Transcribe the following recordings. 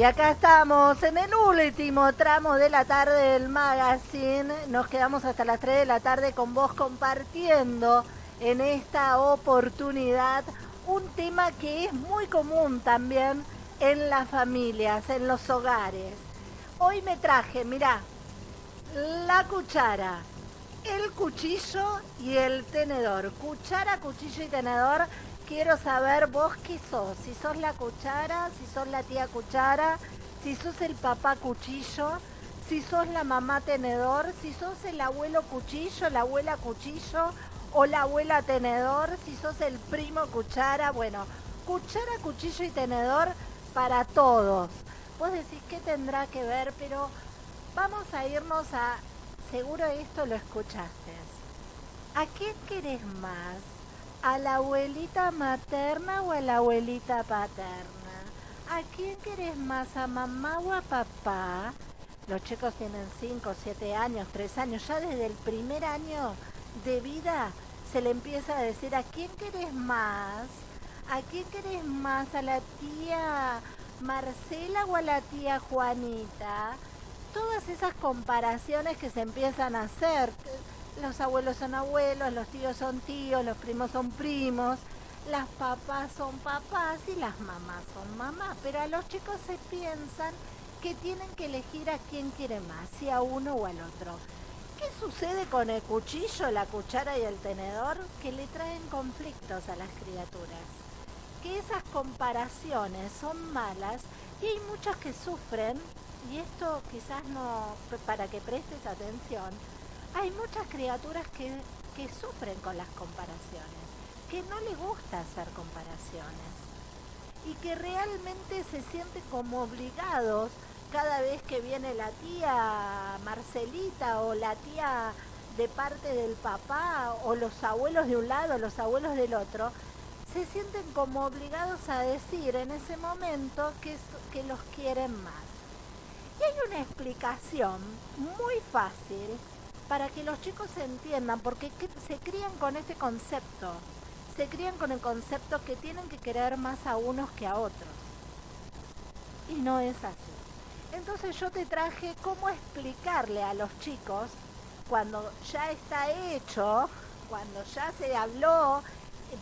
Y acá estamos en el último tramo de la tarde del magazine. Nos quedamos hasta las 3 de la tarde con vos compartiendo en esta oportunidad un tema que es muy común también en las familias, en los hogares. Hoy me traje, mirá, la cuchara, el cuchillo y el tenedor. Cuchara, cuchillo y tenedor quiero saber vos qué sos. Si sos la cuchara, si sos la tía cuchara, si sos el papá cuchillo, si sos la mamá tenedor, si sos el abuelo cuchillo, la abuela cuchillo o la abuela tenedor, si sos el primo cuchara. Bueno, cuchara, cuchillo y tenedor para todos. Vos decís qué tendrá que ver, pero vamos a irnos a... Seguro esto lo escuchaste. ¿A qué querés más? ¿A la abuelita materna o a la abuelita paterna? ¿A quién querés más? ¿A mamá o a papá? Los chicos tienen 5, 7 años, 3 años. Ya desde el primer año de vida se le empieza a decir a quién querés más. ¿A quién querés más? ¿A la tía Marcela o a la tía Juanita? Todas esas comparaciones que se empiezan a hacer los abuelos son abuelos, los tíos son tíos, los primos son primos, las papás son papás y las mamás son mamás. Pero a los chicos se piensan que tienen que elegir a quién quiere más, si a uno o al otro. ¿Qué sucede con el cuchillo, la cuchara y el tenedor? Que le traen conflictos a las criaturas. Que esas comparaciones son malas y hay muchos que sufren, y esto quizás no, para que prestes atención, hay muchas criaturas que, sufren con las comparaciones, que no les gusta hacer comparaciones y que realmente se sienten como obligados cada vez que viene la tía Marcelita o la tía de parte del papá o los abuelos de un lado, los abuelos del otro, se sienten como obligados a decir en ese momento que, que los quieren más. Y hay una explicación muy fácil para que los chicos se entiendan, porque se crían con este concepto, se crían con el concepto que tienen que querer más a unos que a otros. Y no es así. Entonces yo te traje cómo explicarle a los chicos cuando ya está hecho, cuando ya se habló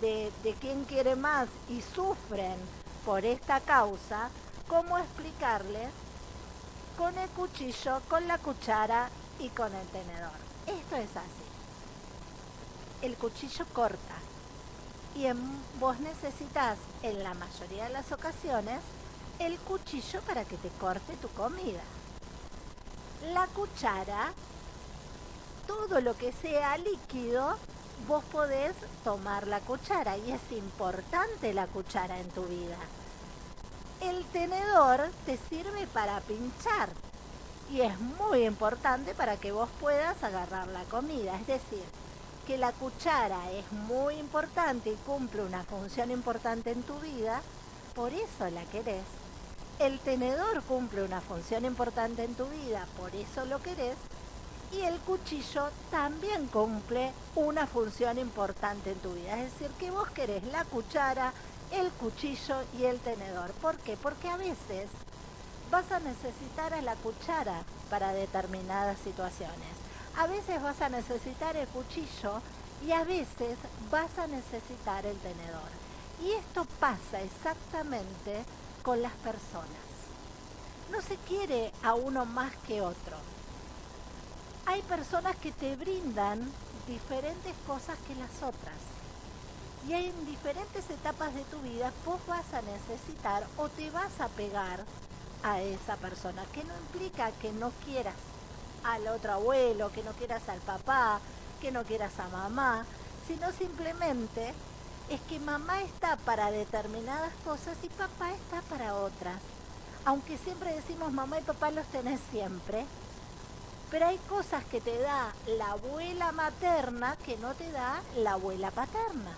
de, quién quiere más y sufren por esta causa, cómo explicarles con el cuchillo, con la cuchara y con el tenedor. Esto es así. El cuchillo corta y vos necesitas en la mayoría de las ocasiones el cuchillo para que te corte tu comida. La cuchara, todo lo que sea líquido, vos podés tomar la cuchara y es importante la cuchara en tu vida. El tenedor te sirve para pinchar, y es muy importante para que vos puedas agarrar la comida. Es decir, que la cuchara es muy importante y cumple una función importante en tu vida, por eso la querés. El tenedor cumple una función importante en tu vida, por eso lo querés. Y el cuchillo también cumple una función importante en tu vida. Es decir, que vos querés la cuchara, el cuchillo y el tenedor. ¿Por qué? Porque a veces vas a necesitar a la cuchara para determinadas situaciones. A veces vas a necesitar el cuchillo y a veces vas a necesitar el tenedor. Y esto pasa exactamente con las personas. No se quiere a uno más que otro. Hay personas que te brindan diferentes cosas que las otras. Y en diferentes etapas de tu vida vos vas a necesitar o te vas a pegar a esa persona, que no implica que no quieras al otro abuelo, que no quieras al papá, que no quieras a mamá, sino simplemente es que mamá está para determinadas cosas y papá está para otras. Aunque siempre decimos mamá y papá los tenés siempre, pero hay cosas que te da la abuela materna que no te da la abuela paterna.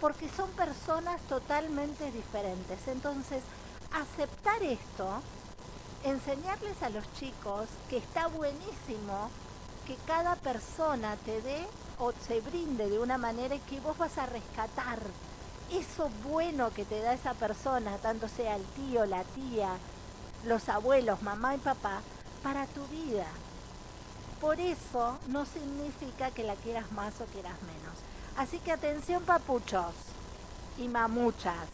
Porque son personas totalmente diferentes. Entonces, aceptar esto, enseñarles a los chicos que está buenísimo que cada persona te dé o se brinde de una manera que vos vas a rescatar eso bueno que te da esa persona, tanto sea el tío, la tía, los abuelos, mamá y papá, para tu vida. Por eso no significa que la quieras más o quieras menos. Así que atención papuchos y mamuchas,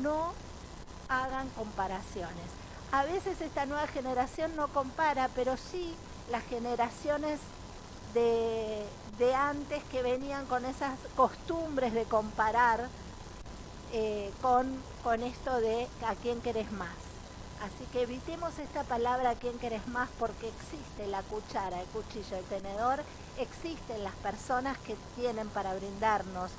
no hagan comparaciones. A veces esta nueva generación no compara, pero sí las generaciones de, de antes que venían con esas costumbres de comparar eh, con, con esto de a quién querés más. Así que evitemos esta palabra a quién querés más porque existe la cuchara, el cuchillo, el tenedor, existen las personas que tienen para brindarnos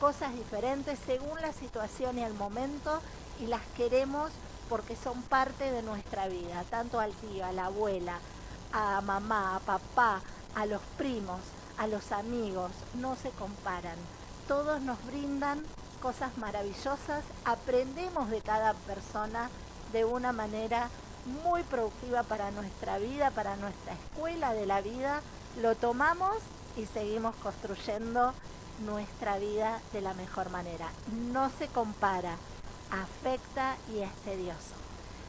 cosas diferentes según la situación y el momento y las queremos porque son parte de nuestra vida, tanto al tío, a la abuela, a mamá, a papá, a los primos, a los amigos, no se comparan. Todos nos brindan cosas maravillosas, aprendemos de cada persona de una manera muy productiva para nuestra vida, para nuestra escuela de la vida, lo tomamos y seguimos construyendo nuestra vida de la mejor manera. No se compara, afecta y es tedioso.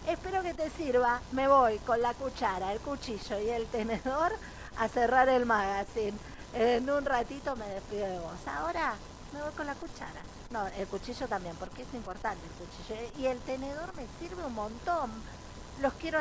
Espero que te sirva. Me voy con la cuchara, el cuchillo y el tenedor a cerrar el magazine. En un ratito me despido de vos. Ahora me voy con la cuchara. No, el cuchillo también, porque es importante el cuchillo. Y el tenedor me sirve un montón. Los quiero